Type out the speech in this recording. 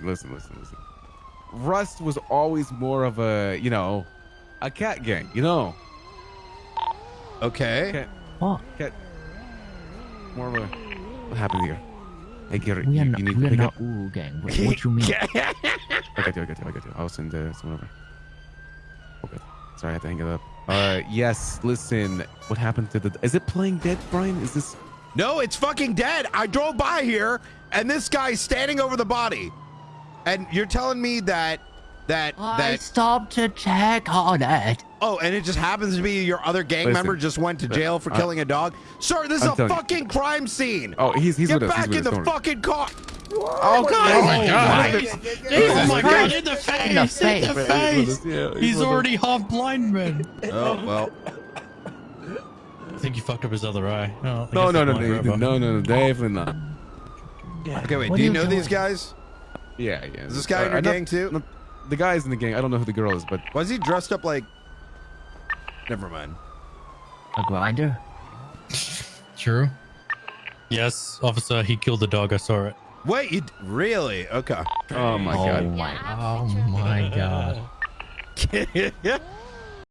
listen, listen, listen. Rust was always more of a, you know, a cat gang. You know, Okay. cat, What? cat. More of a. What happened here? Hey, Garrett, We you, are you not, need we to are pick not up. Wu gang. What, what you mean? I got you. I got you. I got you. I'll send uh, someone over. Okay. Sorry, I had to hang it up. Uh, yes. Listen, what happened to the? Is it playing dead, Brian? Is this? No, it's fucking dead. I drove by here and this guy's standing over the body. And you're telling me that that I that stopped to check on it. oh, and it just happens to be your other gang Listen, member just went to jail for I- killing a dog. Sir, this is I'm a telling you. fucking crime scene. Oh, he's he's Get with us. back he's in the us. fucking car. Oh God! Oh my god. Jesus Oh my god, Christ. in the face! In the In face. the He's face! us, yeah, He's with us. already half blind, man. Oh well. I think he fucked up his other eye. No, No, no, no, no, no, no, no, definitely not. Okay, wait. What do you you know these guys? Yeah, yeah. Is this guy in your Uh, not- gang too? not- the guy's in the gang. I don't know who the girl is, but Was he dressed up like? Never mind. A grinder? True. Yes, officer, he killed the dog. I saw it. Wait, you really? Okay. oh my oh god. my, oh my god.